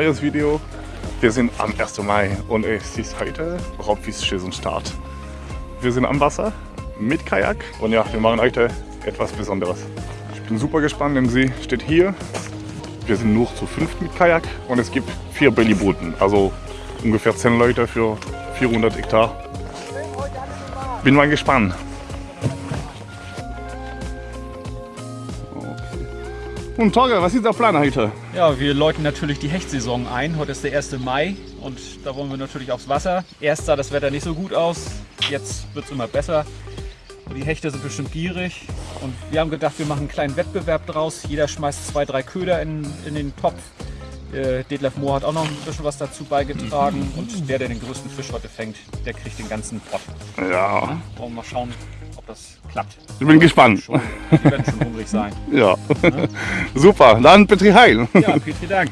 neues Video. Wir sind am 1. Mai und es ist heute Raubfischsaisonstart. Wir sind am Wasser mit Kajak und ja, wir machen heute etwas Besonderes. Ich bin super gespannt, denn sie steht hier. Wir sind nur zu fünft mit Kajak und es gibt vier Bellybooten, also ungefähr 10 Leute für 400 Hektar. Bin mal gespannt. Und Torge, was ist der Plan heute? Ja, wir läuten natürlich die Hechtsaison ein. Heute ist der 1. Mai und da wollen wir natürlich aufs Wasser. Erst sah das Wetter nicht so gut aus, jetzt wird es immer besser. Die Hechte sind bestimmt gierig und wir haben gedacht, wir machen einen kleinen Wettbewerb draus. Jeder schmeißt zwei, drei Köder in, in den Topf. Äh, Detlef Mohr hat auch noch ein bisschen was dazu beigetragen mhm. und der, der den größten Fisch heute fängt, der kriegt den ganzen Pot. Ja. ja wollen wir mal schauen, das klappt. Ich bin gespannt. Schon, die werden schon hungrig sein. Ja. ja. Super, dann Petri Heil. Ja, Petri Dank.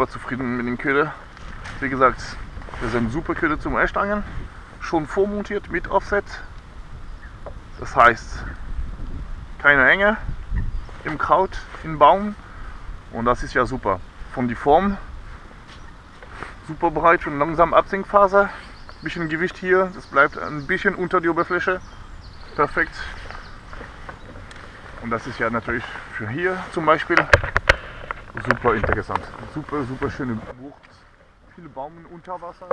Super zufrieden mit den Köder. Wie gesagt, wir sind super Köder zum Erstangen. Schon vormontiert mit Offset. Das heißt, keine Enge im Kraut, im Baum. Und das ist ja super. Von die Form super breit und langsam Absinkfaser. Bisschen Gewicht hier, das bleibt ein bisschen unter die Oberfläche. Perfekt. Und das ist ja natürlich für hier zum Beispiel super interessant. Super, super schöne Bucht. Viele Baumen unter Wasser,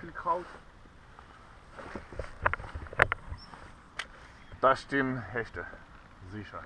viel Kraut. Da stehen Hechte, sicher.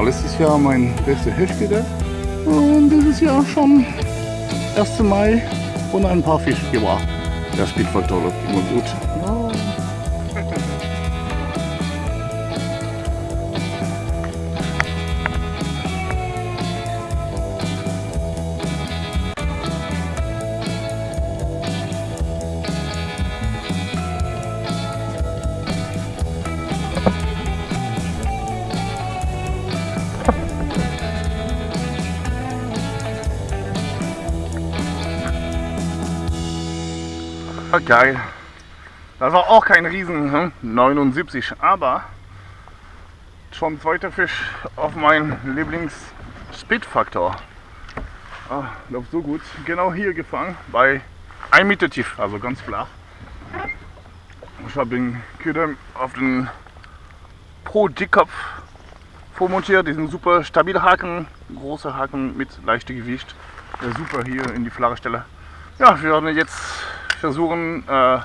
War letztes Jahr mein bester Hechtköder und dieses Jahr schon 1. Mai und ein paar Fische gebracht. Der Speedfaktor läuft immer gut. Ah, geil. Das war auch kein Riesen, hm? 79, aber schon zweiter Fisch auf meinen Lieblings Speedfaktor. Ah, läuft so gut. Genau hier gefangen, bei 1 Meter tief, also ganz flach. Ich habe den Köder auf den Pro Dickkopf vormontiert, diesen super stabile Haken, große Haken mit leichtem Gewicht. Der super hier in die flache Stelle. Ja, wir werden jetzt versuchen, äh,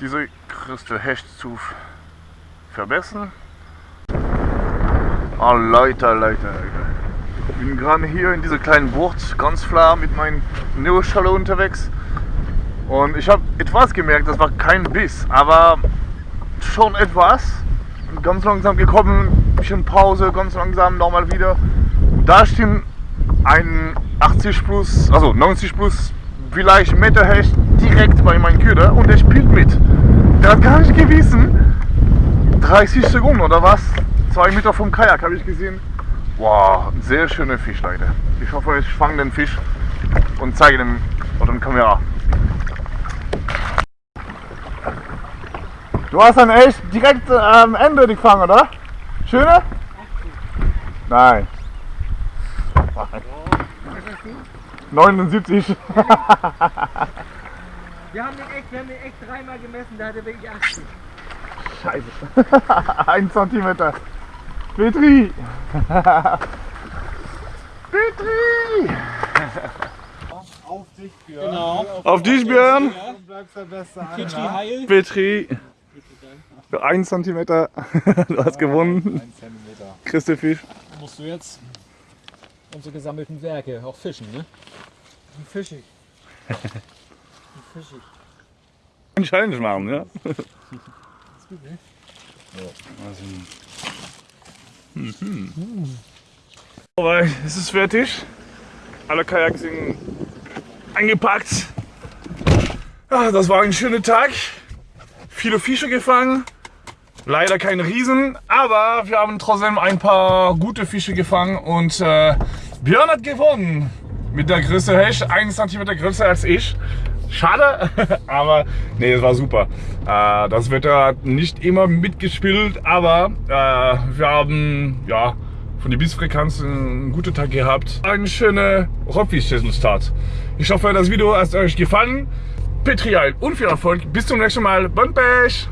diese Christel Hecht zu verbessern. Oh Leute, Leute, Leute. Ich bin gerade hier in dieser kleinen Bucht, ganz klar mit meinem Neoschalle unterwegs. Und ich habe etwas gemerkt, das war kein Biss, aber schon etwas. Ganz langsam gekommen, bisschen Pause, ganz langsam nochmal wieder. Da steht ein 80 plus, also 90 plus vielleicht Meterhecht direkt bei meinem Köder und der spielt mit. Der hat gar nicht gewissen. 30 Sekunden oder was? Zwei Meter vom Kajak habe ich gesehen. Wow, ein sehr schöner Fisch, Leute. Ich hoffe, ich fange den Fisch und zeige den auf der Kamera. Du hast dann echt direkt am Ende gefangen, oder? Schöne? Nein. 79. Wir haben den echt, wir haben den echt dreimal gemessen, da hat er wirklich 80. Scheiße. 1 cm. Petri. Petri. Auf dich, Björn. Genau. Auf dich, Björn. Petri. Heil. Petri. Für 1 cm. Du hast gewonnen. 1 Zentimeter. Kriegst du Fisch. Musst du jetzt unsere gesammelten Werke auch fischen, ne? Fischig. Fischig. Ein Challenge machen, ja? Ist gut, ne? Aber es ist fertig. Alle Kajaks sind eingepackt. Ah, das war ein schöner Tag. Viele Fische gefangen. Leider keine Riesen, aber wir haben trotzdem ein paar gute Fische gefangen und äh, Björn hat gewonnen. Mit der Größe Hecht, 1 cm größer als ich. Schade, aber nee, es war super. Äh, das Wetter hat nicht immer mitgespielt, aber äh, wir haben ja von der Bissfrequenz einen guten Tag gehabt. Eine schöne Rockfisch-Start. Ich hoffe, das Video hat euch gefallen. Petrial und viel Erfolg. Bis zum nächsten Mal. Bon Pech!